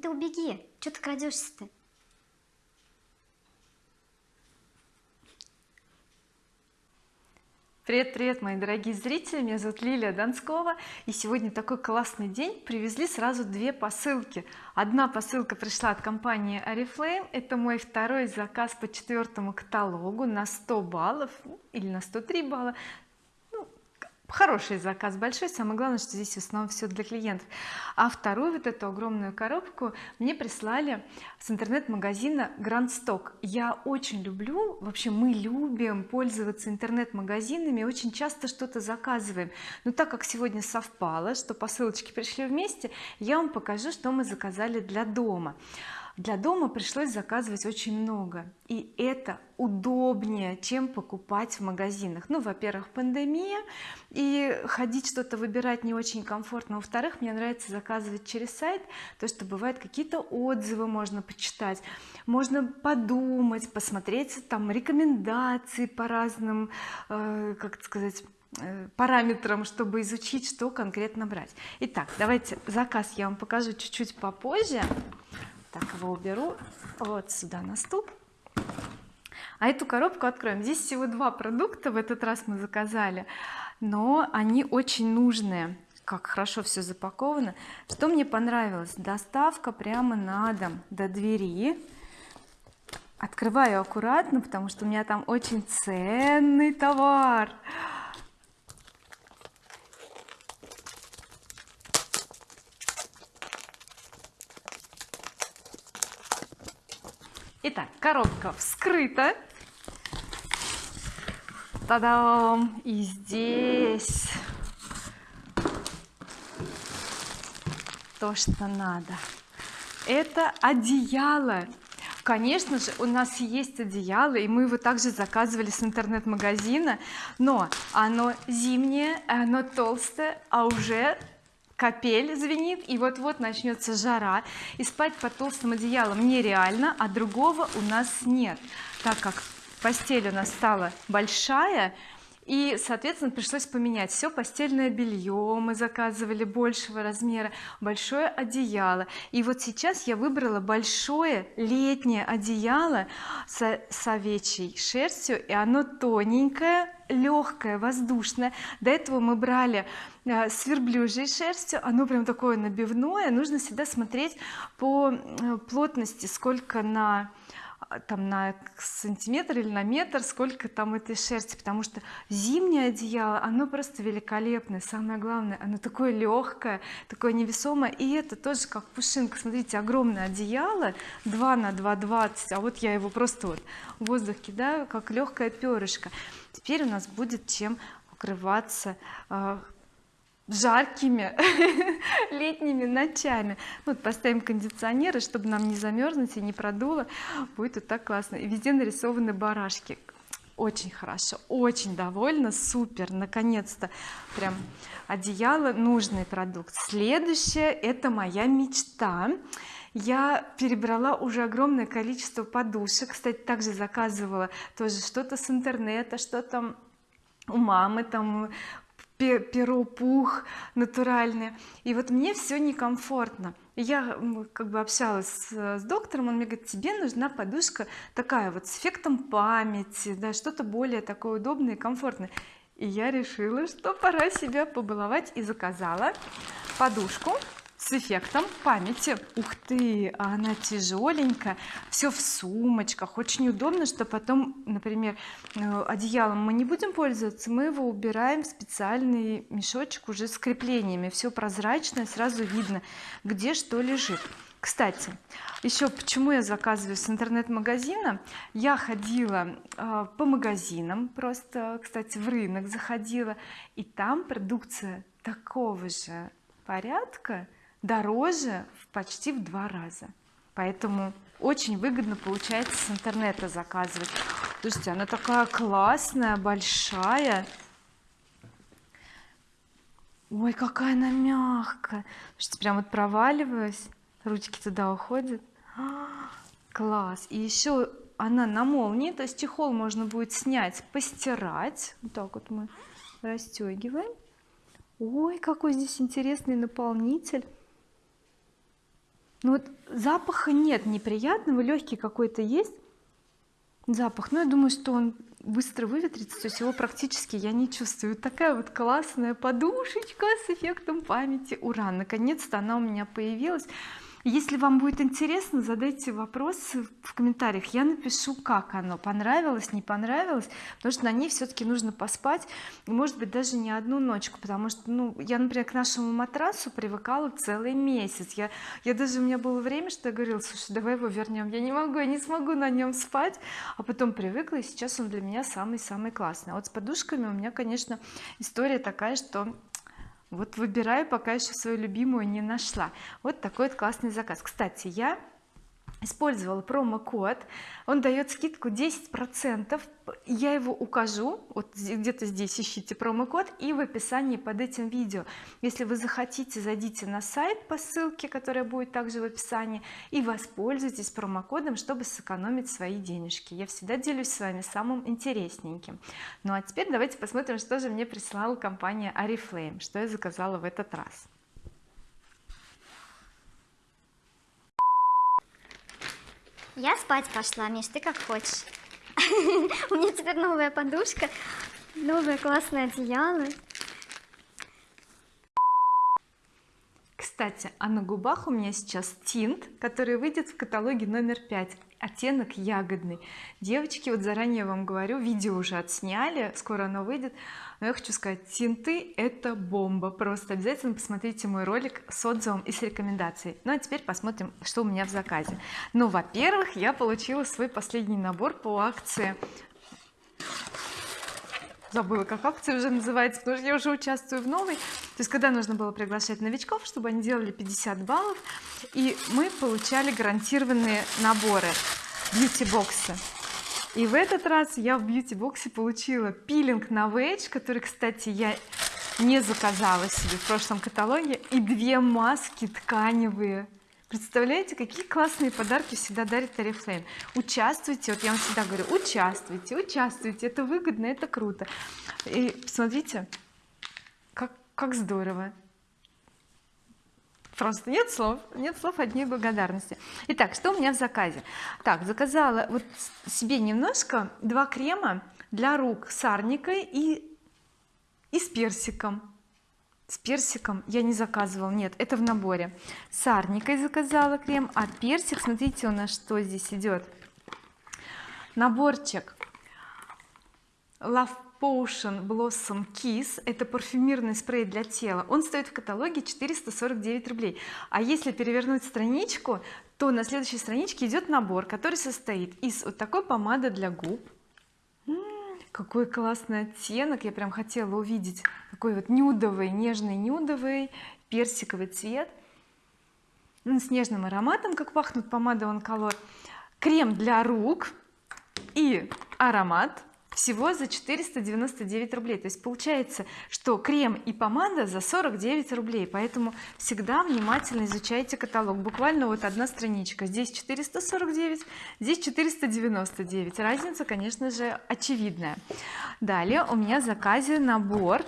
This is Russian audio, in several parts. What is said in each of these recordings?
да убеги что ты крадешься-то Привет, привет, мои дорогие зрители, меня зовут Лилия Донскова и сегодня такой классный день. Привезли сразу две посылки. Одна посылка пришла от компании oriflame. Это мой второй заказ по четвертому каталогу на 100 баллов ну, или на 103 балла хороший заказ большой. Самое главное что здесь в основном все для клиентов. А вторую вот эту огромную коробку мне прислали с интернет-магазина Grand Stock. Я очень люблю вообще мы любим пользоваться интернет-магазинами очень часто что-то заказываем. Но так как сегодня совпало что посылочки пришли вместе я вам покажу что мы заказали для дома для дома пришлось заказывать очень много. И это удобнее чем покупать в магазинах. Ну во-первых пандемия и ходить что-то выбирать не очень комфортно. Во-вторых мне нравится заказывать через сайт то что бывает какие-то отзывы можно почитать. Можно подумать посмотреть там рекомендации по разным э, как сказать э, параметрам чтобы изучить что конкретно брать. Итак давайте заказ я вам покажу чуть-чуть попозже так его уберу. Вот сюда на стул. А эту коробку откроем. Здесь всего два продукта в этот раз мы заказали но они очень нужные. Как хорошо все запаковано. Что мне понравилось? Доставка прямо на дом до двери. Открываю аккуратно потому что у меня там очень ценный товар итак коробка вскрыта. Та-дам! и здесь то что надо. Это одеяло. Конечно же у нас есть одеяло и мы его также заказывали с интернет-магазина но оно зимнее оно толстое а уже капель звенит и вот-вот начнется жара. И спать под толстым одеялом нереально а другого у нас нет так как постель у нас стала большая и соответственно пришлось поменять все постельное белье мы заказывали большего размера большое одеяло. И вот сейчас я выбрала большое летнее одеяло с, с овечьей шерстью и оно тоненькое легкое воздушное. До этого мы брали э, с верблюжьей шерстью. Оно прям такое набивное. Нужно всегда смотреть по э, плотности сколько на там на сантиметр или на метр сколько там этой шерсти потому что зимнее одеяло оно просто великолепное самое главное оно такое легкое такое невесомое и это тоже как пушинка. Смотрите огромное одеяло 2 на 2 20 а вот я его просто вот в воздух кидаю как легкое перышко. Теперь у нас будет чем укрываться а, жаркими летними ночами. Вот поставим кондиционеры чтобы нам не замерзнуть и не продуло будет вот так классно. И везде нарисованы барашки. Очень хорошо очень довольна супер. Наконец-то прям одеяло нужный продукт. Следующее это моя мечта. Я перебрала уже огромное количество подушек. Кстати также заказывала тоже что-то с интернета что-то у мамы там перо пух натуральные и вот мне все некомфортно. Я как бы общалась с доктором он мне говорит тебе нужна подушка такая вот с эффектом памяти да что-то более такое удобное и комфортное и я решила что пора себя побаловать и заказала подушку с эффектом памяти. Ух ты она тяжеленькая все в сумочках. Очень удобно что потом например э, одеялом мы не будем пользоваться мы его убираем в специальный мешочек уже с креплениями. Все прозрачное сразу видно где что лежит. Кстати еще почему я заказываю с интернет-магазина? Я ходила э, по магазинам просто кстати в рынок заходила и там продукция такого же порядка дороже почти в два раза. Поэтому очень выгодно получается с интернета заказывать. Слушайте она такая классная большая. Ой какая она мягкая. Слушайте прям вот проваливаюсь ручки туда уходят. Класс. И еще она на молнии то есть чехол можно будет снять постирать. Вот так вот мы расстегиваем ой какой здесь интересный наполнитель ну вот запаха нет неприятного легкий какой-то есть запах но я думаю что он быстро выветрится то есть его практически я не чувствую. Такая вот классная подушечка с эффектом памяти. Ура наконец-то она у меня появилась если вам будет интересно задайте вопросы в комментариях. Я напишу как оно понравилось не понравилось потому что на ней все-таки нужно поспать и может быть даже не одну ночку потому что ну я например к нашему матрасу привыкала целый месяц. Я я даже у меня было время что я говорила слушай давай его вернем я не могу я не смогу на нем спать. А потом привыкла и сейчас он для меня самый-самый классный. А вот с подушками у меня конечно история такая что вот выбираю пока еще свою любимую не нашла. Вот такой вот классный заказ. Кстати я использовала промокод. Он дает скидку 10 процентов. Я его укажу. Вот где-то здесь ищите промокод и в описании под этим видео. Если вы захотите зайдите на сайт по ссылке которая будет также в описании и воспользуйтесь промокодом чтобы сэкономить свои денежки. Я всегда делюсь с вами самым интересненьким. Ну а теперь давайте посмотрим что же мне прислала компания oriflame что я заказала в этот раз Я спать пошла, Миш, ты как хочешь. У меня теперь новая подушка, новое классное одеяло. кстати а на губах у меня сейчас тинт который выйдет в каталоге номер 5 оттенок ягодный. Девочки вот заранее вам говорю видео уже отсняли скоро оно выйдет. Но я хочу сказать тинты это бомба. Просто обязательно посмотрите мой ролик с отзывом и с рекомендацией. Ну а теперь посмотрим что у меня в заказе. Ну во-первых я получила свой последний набор по акции. Забыла как акция уже называется потому что я уже участвую в новой то есть когда нужно было приглашать новичков чтобы они делали 50 баллов и мы получали гарантированные наборы бьюти-боксы. И в этот раз я в бьюти-боксе получила пилинг на Вейдж который кстати я не заказала себе в прошлом каталоге и две маски тканевые. Представляете какие классные подарки всегда дарит oriflame участвуйте вот я вам всегда говорю участвуйте участвуйте это выгодно это круто. И посмотрите как здорово. Просто нет слов нет слов одни благодарности. Итак что у меня в заказе? Так заказала вот себе немножко два крема для рук с арникой и и с персиком. С персиком я не заказывала нет это в наборе. С арникой заказала крем а персик смотрите у нас что здесь идет? Наборчик. Love Potion Blossom Kiss. Это парфюмерный спрей для тела. Он стоит в каталоге 449 рублей. А если перевернуть страничку то на следующей страничке идет набор который состоит из вот такой помады для губ. Какой классный оттенок. Я прям хотела увидеть такой вот нюдовый нежный нюдовый персиковый цвет. Ну, с нежным ароматом как пахнут помада он колор крем для рук и аромат всего за 499 рублей. То есть получается что крем и помада за 49 рублей. Поэтому всегда внимательно изучайте каталог. Буквально вот одна страничка. Здесь 449 здесь 499 разница конечно же очевидная. Далее у меня в заказе набор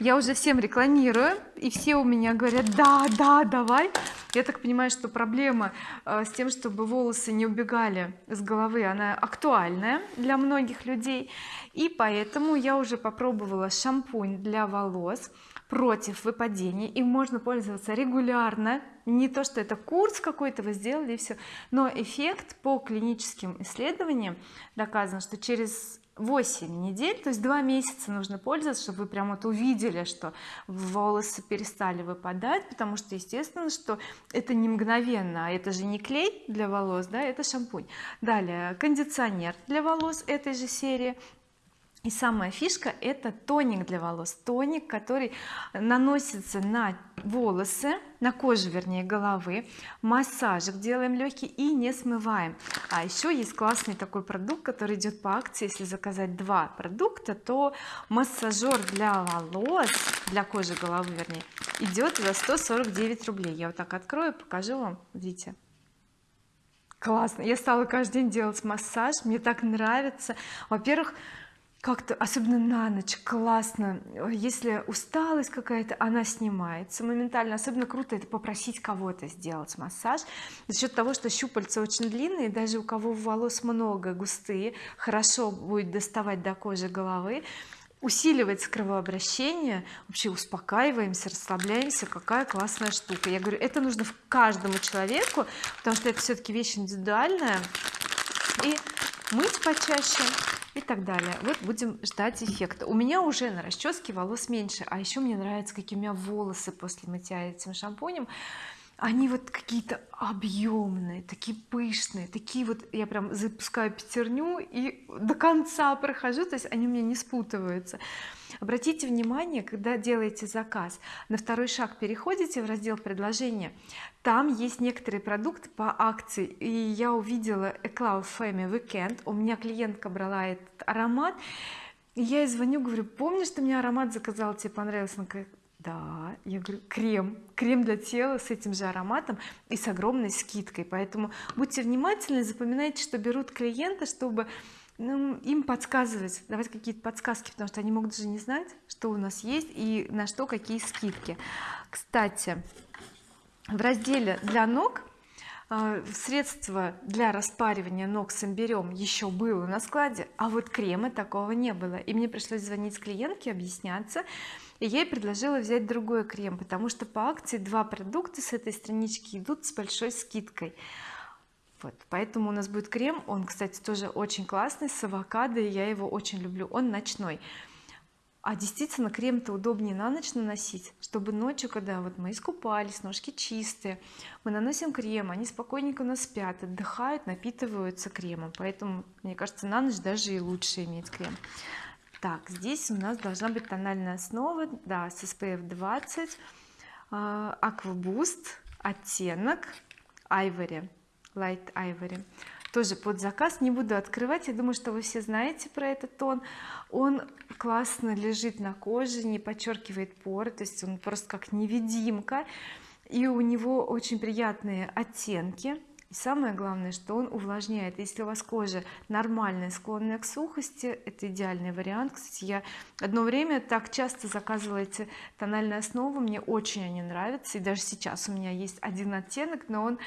я уже всем рекламирую и все у меня говорят да да давай я так понимаю что проблема э, с тем чтобы волосы не убегали с головы она актуальная для многих людей. И поэтому я уже попробовала шампунь для волос против выпадений. Им можно пользоваться регулярно. Не то что это курс какой-то вы сделали и все но эффект по клиническим исследованиям доказан что через 8 недель то есть два месяца нужно пользоваться чтобы вы прям вот увидели что волосы перестали выпадать потому что естественно что это не мгновенно а это же не клей для волос да это шампунь. Далее кондиционер для волос этой же серии и самая фишка это тоник для волос. Тоник который наносится на волосы на кожу вернее головы. Массажик делаем легкий и не смываем. А еще есть классный такой продукт который идет по акции. Если заказать два продукта то массажер для волос для кожи головы вернее идет за 149 рублей. Я вот так открою покажу вам. Видите? Классно. Я стала каждый день делать массаж. Мне так нравится. Во-первых как-то особенно на ночь классно. Если усталость какая-то она снимается моментально. Особенно круто это попросить кого-то сделать массаж. За счет того что щупальца очень длинные даже у кого волос много густые хорошо будет доставать до кожи головы. Усиливается кровообращение. Вообще успокаиваемся расслабляемся. Какая классная штука. Я говорю это нужно каждому человеку потому что это все-таки вещь индивидуальная. И мыть почаще и так далее. Вот будем ждать эффекта. У меня уже на расческе волос меньше а еще мне нравится какие у меня волосы после мытья этим шампунем. Они вот какие-то объемные такие пышные такие вот я прям запускаю пятерню и до конца прохожу то есть они у меня не спутываются обратите внимание когда делаете заказ на второй шаг переходите в раздел предложения там есть некоторые продукты по акции. И я увидела Eclau Femme Weekend у меня клиентка брала этот аромат. И я ей звоню говорю помнишь ты мне аромат заказал тебе понравился она говорит да я говорю крем. Крем для тела с этим же ароматом и с огромной скидкой. Поэтому будьте внимательны запоминайте что берут клиенты чтобы ну, им подсказывать давать какие-то подсказки потому что они могут даже не знать что у нас есть и на что какие скидки. Кстати в разделе для ног э, средство для распаривания ног с имбирем еще было на складе а вот крема такого не было. И мне пришлось звонить клиентке объясняться и я ей предложила взять другой крем потому что по акции два продукта с этой странички идут с большой скидкой вот поэтому у нас будет крем. Он кстати тоже очень классный с авокадо я его очень люблю. Он ночной. А действительно крем-то удобнее на ночь наносить чтобы ночью когда вот мы искупались ножки чистые мы наносим крем они спокойненько у нас спят отдыхают напитываются кремом. Поэтому мне кажется на ночь даже и лучше иметь крем. Так здесь у нас должна быть тональная основа да с SPF 20 Aqua Boost оттенок Ivory Light Ivory. Тоже под заказ не буду открывать. Я думаю что вы все знаете про этот тон. Он классно лежит на коже не подчеркивает поры то есть он просто как невидимка. И у него очень приятные оттенки. И самое главное что он увлажняет. Если у вас кожа нормальная склонная к сухости это идеальный вариант. Кстати я одно время так часто заказывала эти тональные основы. Мне очень они нравятся. И даже сейчас у меня есть один оттенок но он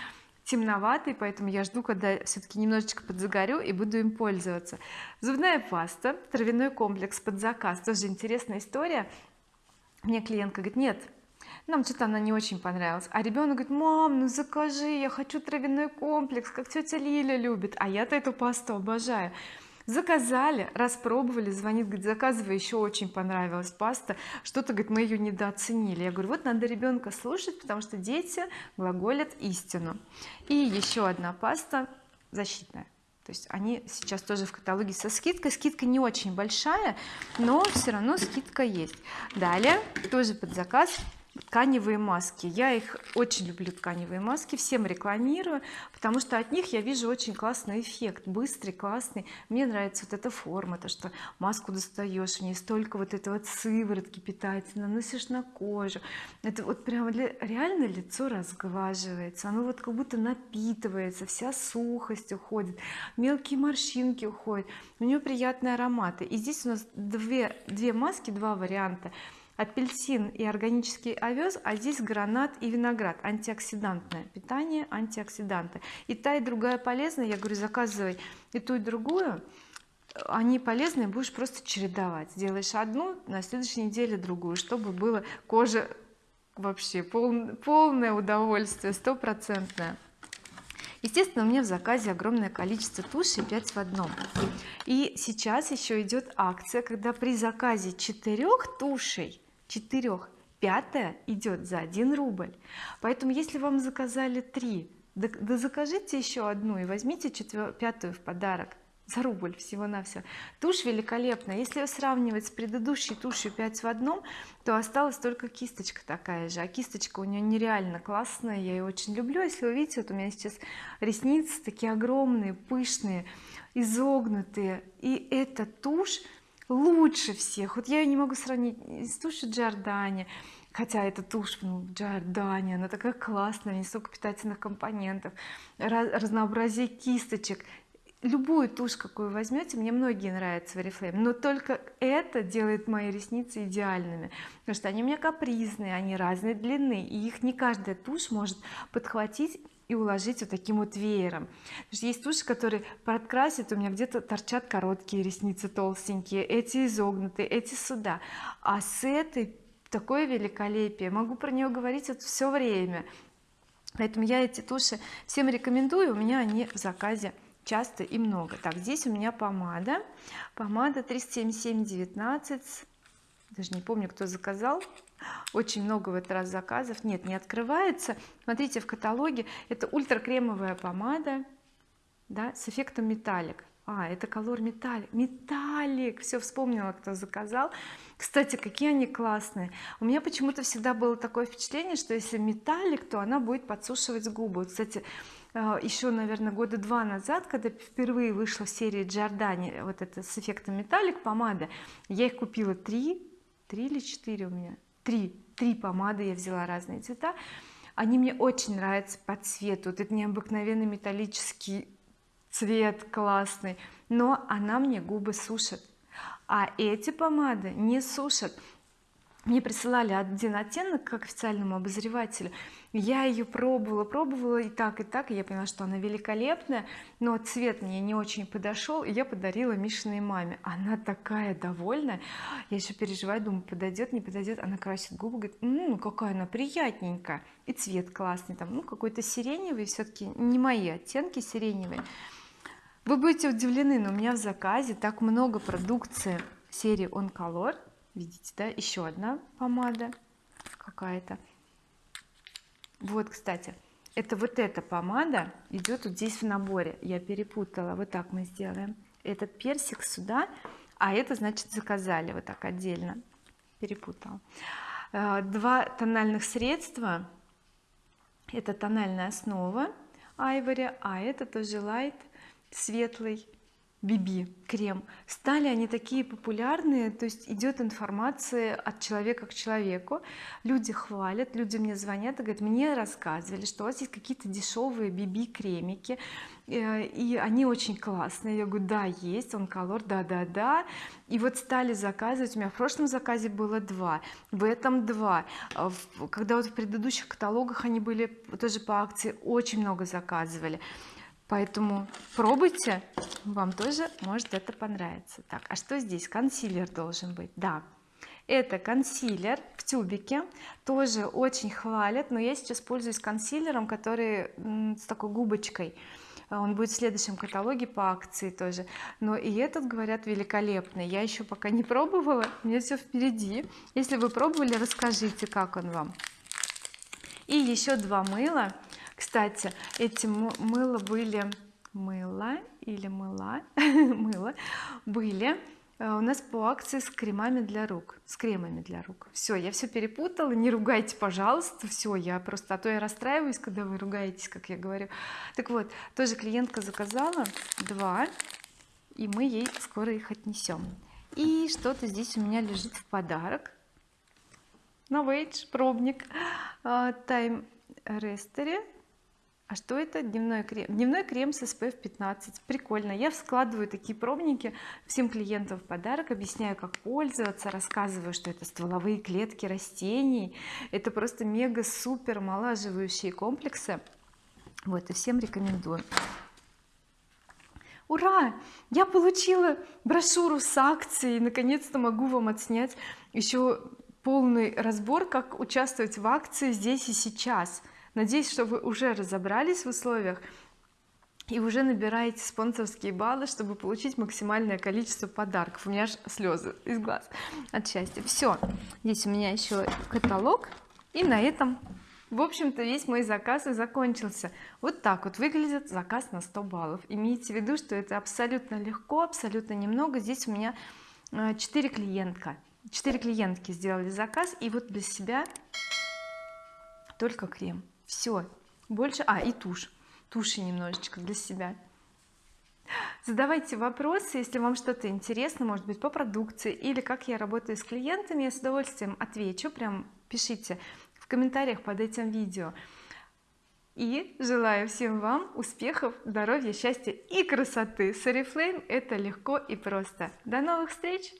темноватый поэтому я жду когда все-таки немножечко подзагорю и буду им пользоваться. Зубная паста травяной комплекс под заказ тоже интересная история. Мне клиентка говорит нет нам что-то она не очень понравилась а ребенок говорит мам ну закажи я хочу травяной комплекс как тетя Лиля любит а я-то эту пасту обожаю заказали распробовали звонит говорит заказывай еще очень понравилась паста. Что-то говорит мы ее недооценили. Я говорю вот надо ребенка слушать потому что дети глаголят истину. И еще одна паста защитная. То есть они сейчас тоже в каталоге со скидкой. Скидка не очень большая но все равно скидка есть. Далее тоже под заказ тканевые маски. Я их очень люблю тканевые маски всем рекламирую потому что от них я вижу очень классный эффект быстрый классный. Мне нравится вот эта форма то что маску достаешь в ней столько вот этого сыворотки питательной наносишь на кожу это вот прямо для, реально лицо разглаживается оно вот как будто напитывается вся сухость уходит мелкие морщинки уходят у нее приятные ароматы. И здесь у нас две две маски два варианта апельсин и органический овес а здесь гранат и виноград. Антиоксидантное питание антиоксиданты. И та и другая полезная я говорю заказывай и ту и другую. Они полезные будешь просто чередовать. Делаешь одну на следующей неделе другую чтобы было кожа вообще пол, полное удовольствие стопроцентное. Естественно у меня в заказе огромное количество туши 5 в одном. И сейчас еще идет акция когда при заказе четырех тушей четырех пятая идет за 1 рубль. Поэтому если вам заказали три да, да закажите еще одну и возьмите четвер... пятую в подарок за рубль всего-навсего. Тушь великолепная если сравнивать с предыдущей тушью 5 в одном то осталась только кисточка такая же. А кисточка у нее нереально классная я ее очень люблю. Если вы видите вот у меня сейчас ресницы такие огромные пышные изогнутые. И эта тушь лучше всех. Вот я ее не могу сравнить с тушью Джордани хотя эта тушь ну, Джордани она такая классная не столько питательных компонентов разнообразие кисточек. Любую тушь какую возьмете мне многие нравятся в Oriflame но только это делает мои ресницы идеальными потому что они у меня капризные они разной длины и их не каждая тушь может подхватить и уложить вот таким вот веером. Есть туши которые подкрасят у меня где-то торчат короткие ресницы толстенькие эти изогнутые эти сюда. А с этой такое великолепие. Могу про нее говорить вот все время. Поэтому я эти туши всем рекомендую у меня они в заказе часто и много. Так здесь у меня помада. Помада 377,19 даже не помню кто заказал очень много в этот раз заказов. Нет не открывается. Смотрите в каталоге это ультра кремовая помада да с эффектом металлик. А это колор металлик металлик. Все вспомнила кто заказал. Кстати какие они классные. У меня почему-то всегда было такое впечатление что если металлик то она будет подсушивать губы. Кстати э, еще наверное года два назад когда впервые вышла в серии Giordani вот это с эффектом металлик помада я их купила три три или четыре у меня три три помады я взяла разные цвета. Они мне очень нравятся по цвету. Вот это необыкновенный металлический цвет классный. Но она мне губы сушит а эти помады не сушат мне присылали один оттенок как официальному обозревателю. Я ее пробовала пробовала и так и так и я поняла что она великолепная но цвет мне не очень подошел и я подарила Мишиной маме. Она такая довольная. Я еще переживаю думаю подойдет не подойдет она красит губы говорит ну какая она приятненькая и цвет классный там ну какой-то сиреневый все-таки не мои оттенки сиреневые. Вы будете удивлены но у меня в заказе так много продукции серии on color видите да еще одна помада какая-то. Вот кстати это вот эта помада идет вот здесь в наборе. Я перепутала. Вот так мы сделаем этот персик сюда а это значит заказали вот так отдельно. Перепутала. Э, два тональных средства. Это тональная основа Ivory а это тоже light светлый BB крем. Стали они такие популярные то есть идет информация от человека к человеку. Люди хвалят люди мне звонят и говорят мне рассказывали что у вас есть какие-то дешевые BB кремики э, и они очень классные я говорю да есть он колор да да да и вот стали заказывать у меня в прошлом заказе было два в этом два. А когда вот в предыдущих каталогах они были тоже по акции очень много заказывали поэтому пробуйте вам тоже может это понравится так а что здесь? Консилер должен быть. Да это консилер в тюбике. Тоже очень хвалят но я сейчас пользуюсь консилером который с такой губочкой. Он будет в следующем каталоге по акции тоже. Но и этот говорят великолепный. Я еще пока не пробовала меня все впереди. Если вы пробовали расскажите как он вам. И еще два мыла кстати эти мыла были мыло или мыла? Мыло были э, у нас по акции с кремами для рук с кремами для рук. Все я все перепутала не ругайте пожалуйста все я просто а то я расстраиваюсь когда вы ругаетесь как я говорю. Так вот тоже клиентка заказала два и мы ей скоро их отнесем и что-то здесь у меня лежит в подарок. Новейдж пробник тайм рестере а что это? Дневной крем дневной крем с SPF 15 прикольно. Я складываю такие пробники всем клиентам в подарок объясняю как пользоваться рассказываю что это стволовые клетки растений. Это просто мега супер омолаживающие комплексы. Вот и всем рекомендую. Ура! Я получила брошюру с акцией. Наконец-то могу вам отснять еще полный разбор как участвовать в акции здесь и сейчас надеюсь что вы уже разобрались в условиях и уже набираете спонсорские баллы чтобы получить максимальное количество подарков. У меня аж слезы из глаз от счастья. Все здесь у меня еще каталог и на этом в общем-то весь мой заказ и закончился. Вот так вот выглядит заказ на 100 баллов. Имейте в виду что это абсолютно легко абсолютно немного. Здесь у меня 4 э, клиентка. 4 клиентки сделали заказ и вот для себя только крем все больше а и тушь. Туши немножечко для себя. Задавайте вопросы если вам что-то интересно может быть по продукции или как я работаю с клиентами я с удовольствием отвечу. Прям пишите в комментариях под этим видео. И желаю всем вам успехов здоровья счастья и красоты. С oriflame это легко и просто. До новых встреч